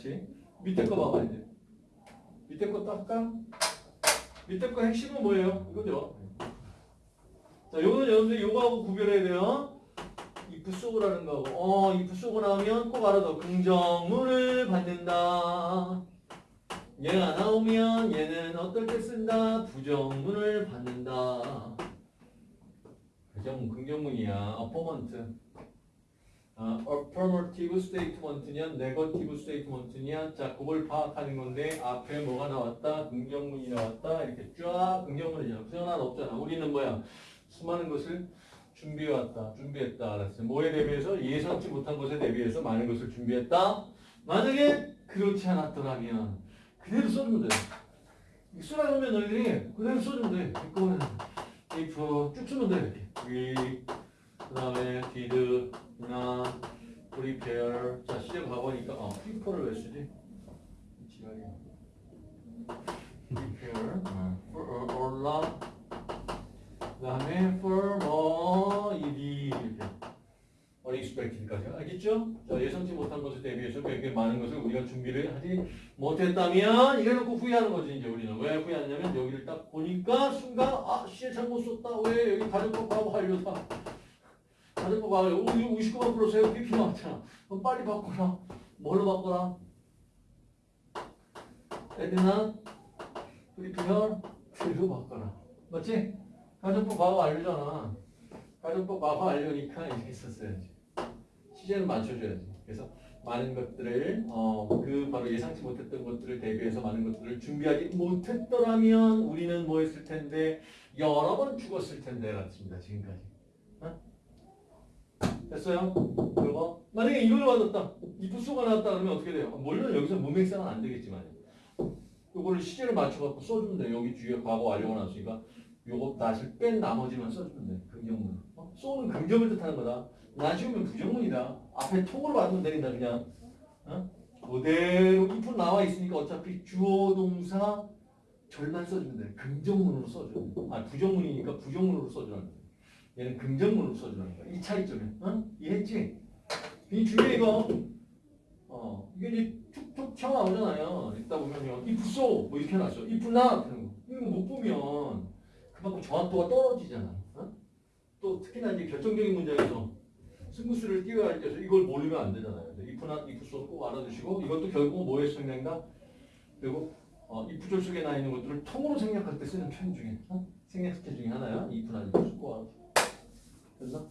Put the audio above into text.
같이. 밑에 거 봐봐 이제. 밑에 것도 할까? 밑에 거 핵심은 뭐예요? 이거죠. 자, 요거는 여러분들 요거하고 구별해야 돼요. if so라는 거하고. 어, if so고 나오면 꼭 알아둬. 긍정문을 받는다. 얘가 나오면 얘는 어떨 때 쓴다? 부정문을 받는다. 부정, 긍정문이야. 아, affirmative statement냐, negative statement냐, 자, 그걸 파악하는 건데, 앞에 뭐가 나왔다, 긍정문이 나왔다, 이렇게 쫙 긍정문이잖아. 부정 하나 없잖아. 우리는 뭐야? 수많은 것을 준비해왔다, 준비했다, 알았어요. 뭐에 대비해서 예상치 못한 것에 대비해서 많은 것을 준비했다. 만약에 그렇지 않았더라면, 그대로 써주면 돼. 쓰라고 하면 너희들이 그대로 써주면 돼. 이거는 if 쭉 쓰면 돼. 이렇게. 그 다음에 did, not, prepare. 자, 시제 과거니까, 어, prepare를 왜 쓰지? 지랄이야. prepare, 어, for, or not. 그 다음에 for more, 이렇게. unexpected까지. 알겠죠? 자, 예상치 못한 것에 대비해서 되게 많은 것을 우리가 준비를 하지 못했다면, 이래 놓고 후회하는 거지, 이제 우리는. 왜 후회하냐면, 여기를 딱 보니까, 순간, 아, 시제 잘못 썼다. 왜 여기 가정법하고 하려다. 하려. 오, 이거 59만 플러스에 PP 나왔잖아. 그럼 빨리 바꿔라. 뭘로 바꿔라? 에드나, 프리피어, 틀로 바꿔라. 맞지? 가정법 과거 완료잖아. 가정법 과거 완료니까 이렇게 썼어야지. 시제는 맞춰줘야지. 그래서 많은 것들을 어, 그 바로 예상치 못했던 것들을 대비해서 많은 것들을 준비하지 못했더라면 우리는 뭐 했을 텐데 여러 번 죽었을 텐데 라습니다 지금까지. 어? 됐어요? 그거 만약에 이걸 받았다. 이프소가 나왔다 그러면 어떻게 돼요? 물론 여기서 문맥상은 안 되겠지만 요거를 시제를 맞춰갖고 써주면 돼. 여기 뒤에 과거 완료가 나왔으니까 요거 낫을 뺀 나머지만 써주면 돼. 긍정문. 어? 쏘는 긍정을 뜻하는 거다. 나 지우면 부정문이다. 앞에 통으로 받으면 되린다 그냥. 어? 그대로 if 나와 있으니까 어차피 주어 동사 절만 써주면 돼. 긍정문으로 써줘. 아 부정문이니까 부정문으로 써주라는. 얘는 긍정문으로 써주라는 거야. 이 차이점이. 어? 이해했지? 이 중에 이거 어 이게 이제 툭툭 튀어나오잖아요. 읽다 보면요. if so 뭐 이렇게 해놨어. if not 하는 거. 이거 못 보면 그만큼 정확도가 떨어지잖아. 어? 또 특히나 이제 결정적인 문제에서 승부수를 띄워야 할 때서 이걸 모르면 안 되잖아요. if so 꼭 알아두시고 이것도 결국 뭐에 생각한다? 그리고 어, if 속에 나 있는 것들을 통으로 생략할 때 쓰는 표현 중에 어? 생략 스킬 중에 하나야. if so 꼭 알아. 됐 나?